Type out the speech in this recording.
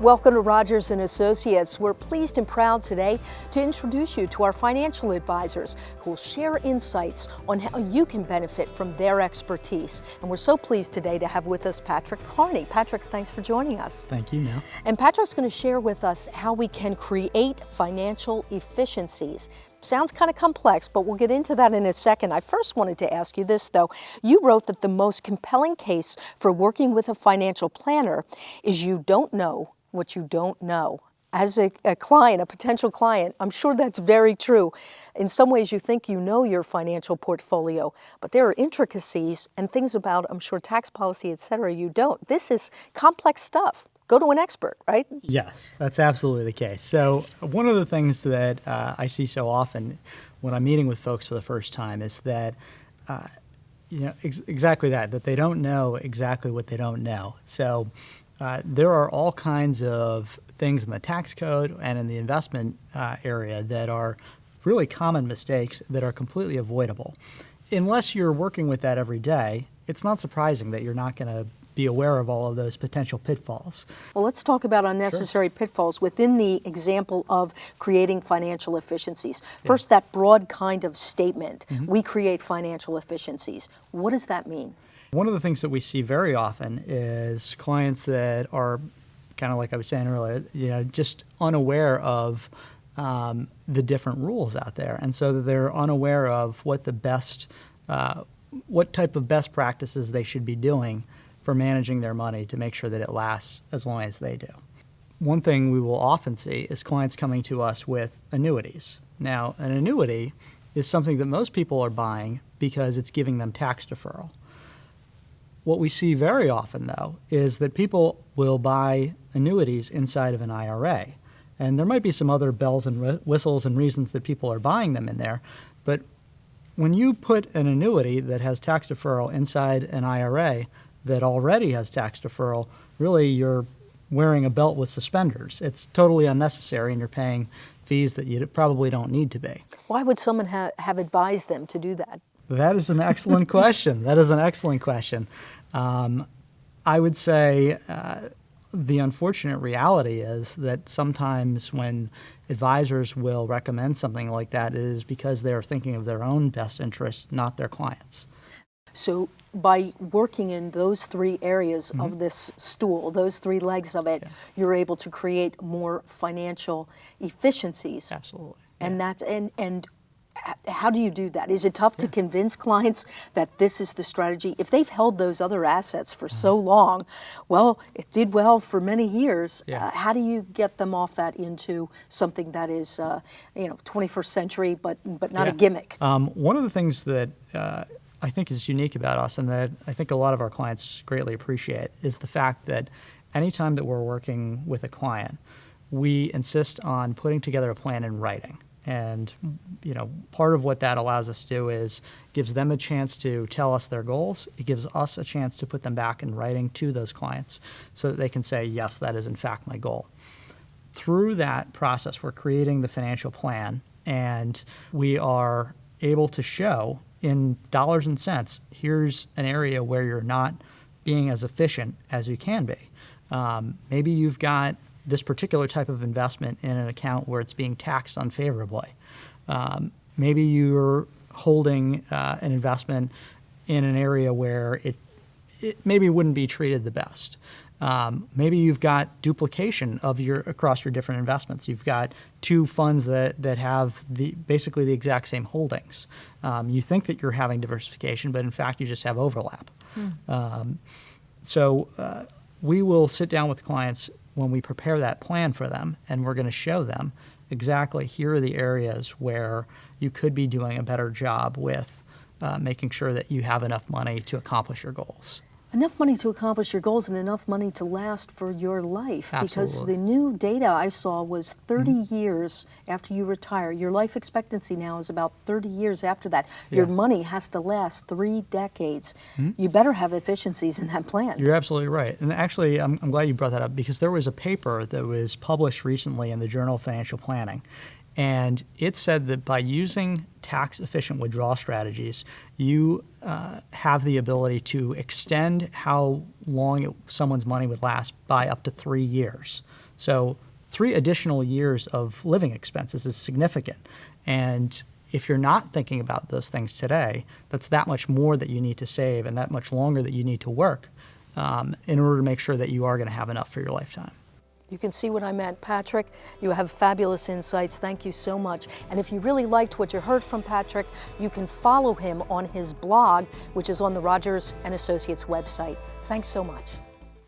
Welcome to Rogers and Associates. We're pleased and proud today to introduce you to our financial advisors who will share insights on how you can benefit from their expertise. And we're so pleased today to have with us Patrick Carney. Patrick, thanks for joining us. Thank you, Mel. And Patrick's going to share with us how we can create financial efficiencies Sounds kind of complex, but we'll get into that in a second. I first wanted to ask you this, though. You wrote that the most compelling case for working with a financial planner is you don't know what you don't know. As a, a, client, a potential client, I'm sure that's very true. In some ways, you think you know your financial portfolio, but there are intricacies and things about, I'm sure, tax policy, et cetera, you don't. This is complex stuff. Go to an expert, right? Yes, that's absolutely the case. So, one of the things that uh, I see so often when I'm meeting with folks for the first time is that. Uh, you know, ex exactly that, that they don't know exactly what they don't know. So, uh, there are all kinds of things in the tax code and in the investment uh, area that are really common mistakes that are completely avoidable. Unless you're working with that every day, it's not surprising that you're not going to be aware of all of those potential pitfalls. Well, let's talk about unnecessary sure. pitfalls within the example of creating financial efficiencies. First, yeah. that broad kind of statement, mm -hmm. we create financial efficiencies. What does that mean? One of the things that we see very often is clients that are kind of like I was saying earlier, you know, just unaware of um, the different rules out there, and so they're unaware of what the best, uh, what type of best practices they should be doing for managing their money to make sure that it lasts as long as they do. One thing we will often see is clients coming to us with annuities. Now, an annuity is something that most people are buying because it's giving them tax deferral. What we see very often, though, is that people will buy annuities inside of an IRA. And there might be some other bells and whistles and reasons that people are buying them in there. But when you put an annuity that has tax deferral inside an IRA that already has tax deferral, really you're wearing a belt with suspenders. It's totally unnecessary and you're paying fees that you probably don't need to be. Why would someone ha have advised them to do that? That is an excellent question. That is an excellent question. Um, I would say uh, the unfortunate reality is that sometimes when advisors will recommend something like that, it is because they're thinking of their own best interest, not their clients. So by working in those three areas mm -hmm. of this stool, those three legs of it, yeah. you're able to create more financial efficiencies. Absolutely. And yeah. that's and and how do you do that? Is it tough to convince clients that this is the strategy? If they've held those other assets for so mm-hmm. long, well, it did well for many years. Yeah. Uh, how do you get them off that into something that is, uh, you know, 21st century, but but not yeah. a gimmick? Um, one of the things that uh, I think is unique about us, and that I think a lot of our clients greatly appreciate, is the fact that anytime that we're working with a client, we insist on putting together a plan in writing. And you know, part of what that allows us to do is gives them a chance to tell us their goals. It gives us a chance to put them back in writing to those clients so that they can say, yes, that is in fact my goal. Through that process, we're creating the financial plan and we are able to show in dollars and cents, here's an area where you're not being as efficient as you can be. Um, maybe you've got this particular type of investment in an account where it's being taxed unfavorably. Um, maybe you're holding uh, an investment in an area where it, it maybe wouldn't be treated the best. Um, maybe you've got duplication of your across your different investments. You've got two funds that, that have the basically the exact same holdings. Um, you think that you're having diversification, but in fact you just have overlap. Hmm. Um, so uh, we will sit down with clients when we prepare that plan for them and we're going to show them exactly here are the areas where you could be doing a better job with uh, making sure that you have enough money to accomplish your goals. Enough money to accomplish your goals and enough money to last for your life. Absolutely. Because the new data I saw was 30 mm years after you retire. Your life expectancy now is about 30 years after that. Yeah. Your money has to last three decades. Mm. You better have efficiencies in that plan. You're absolutely right. And actually, I'm, I'm glad you brought that up because there was a paper that was published recently in the Journal of Financial Planning. And it said that by using tax efficient withdrawal strategies, you uh, have the ability to extend how long it, someone's money would last by up to three years. So three additional years of living expenses is significant. And if you're not thinking about those things today, that's that much more that you need to save and that much longer that you need to work um, in order to make sure that you are going to have enough for your lifetime. You can see what I meant. Patrick, you have fabulous insights. Thank you so much. And if you really liked what you heard from Patrick, you can follow him on his blog, which is on the Rogers and Associates website. Thanks so much.